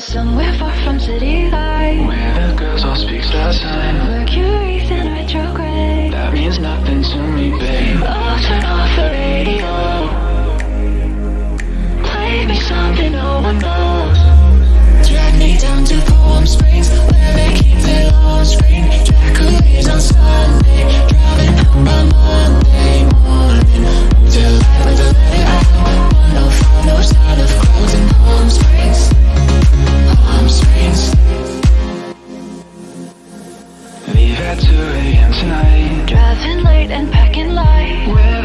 Somewhere far from city lights leave at 2 a.m. tonight Driving late and packing light Where